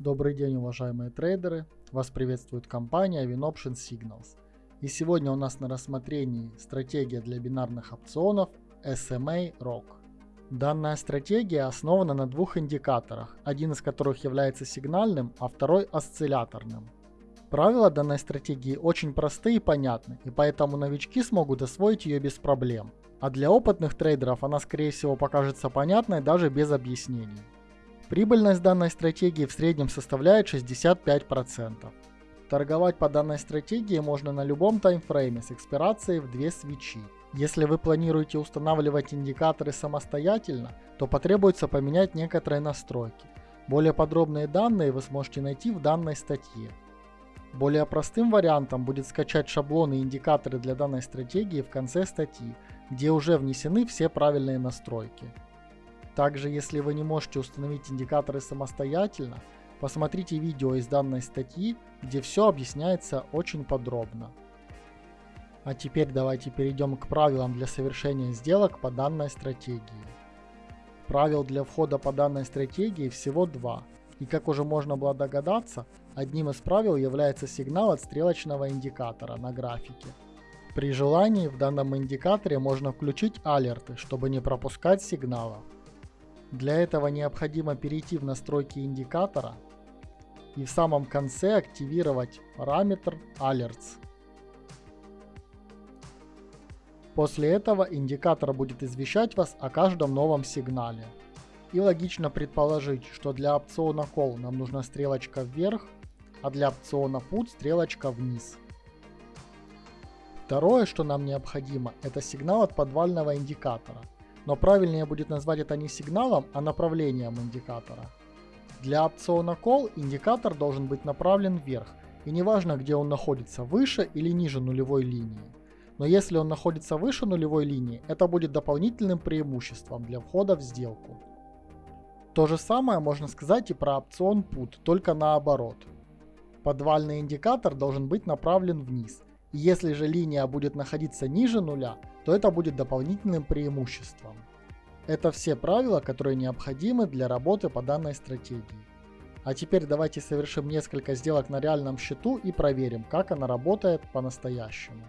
Добрый день, уважаемые трейдеры! Вас приветствует компания WinOption Signals. И сегодня у нас на рассмотрении стратегия для бинарных опционов SMA ROC. Данная стратегия основана на двух индикаторах, один из которых является сигнальным, а второй осцилляторным. Правила данной стратегии очень просты и понятны, и поэтому новички смогут освоить ее без проблем. А для опытных трейдеров она скорее всего покажется понятной даже без объяснений. Прибыльность данной стратегии в среднем составляет 65%. Торговать по данной стратегии можно на любом таймфрейме с экспирацией в две свечи. Если вы планируете устанавливать индикаторы самостоятельно, то потребуется поменять некоторые настройки. Более подробные данные вы сможете найти в данной статье. Более простым вариантом будет скачать шаблоны и индикаторы для данной стратегии в конце статьи, где уже внесены все правильные настройки. Также, если вы не можете установить индикаторы самостоятельно, посмотрите видео из данной статьи, где все объясняется очень подробно. А теперь давайте перейдем к правилам для совершения сделок по данной стратегии. Правил для входа по данной стратегии всего два. И как уже можно было догадаться, одним из правил является сигнал от стрелочного индикатора на графике. При желании в данном индикаторе можно включить алерты, чтобы не пропускать сигналов. Для этого необходимо перейти в настройки индикатора и в самом конце активировать параметр Alerts. После этого индикатор будет извещать вас о каждом новом сигнале. И логично предположить, что для опциона Call нам нужна стрелочка вверх, а для опциона Put стрелочка вниз. Второе, что нам необходимо, это сигнал от подвального индикатора. Но правильнее будет назвать это не сигналом, а направлением индикатора. Для опциона Call индикатор должен быть направлен вверх, и неважно где он находится, выше или ниже нулевой линии но если он находится выше нулевой линии, это будет дополнительным преимуществом для входа в сделку. То же самое можно сказать и про опцион Put, только наоборот. Подвальный индикатор должен быть направлен вниз, если же линия будет находиться ниже нуля, то это будет дополнительным преимуществом. Это все правила, которые необходимы для работы по данной стратегии. А теперь давайте совершим несколько сделок на реальном счету и проверим, как она работает по-настоящему.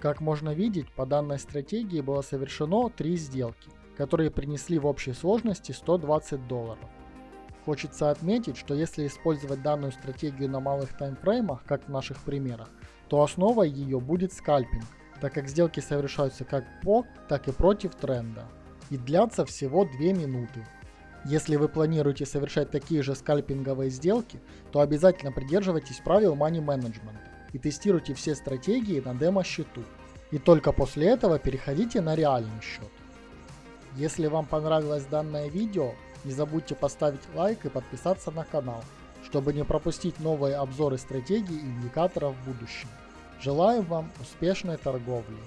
Как можно видеть, по данной стратегии было совершено три сделки, которые принесли в общей сложности 120 долларов. Хочется отметить, что если использовать данную стратегию на малых таймфреймах, как в наших примерах, то основой ее будет скальпинг, так как сделки совершаются как по, так и против тренда и длятся всего 2 минуты. Если вы планируете совершать такие же скальпинговые сделки, то обязательно придерживайтесь правил money management и тестируйте все стратегии на демо-счету. И только после этого переходите на реальный счет. Если вам понравилось данное видео, не забудьте поставить лайк и подписаться на канал, чтобы не пропустить новые обзоры стратегий и индикаторов в будущем. Желаем вам успешной торговли!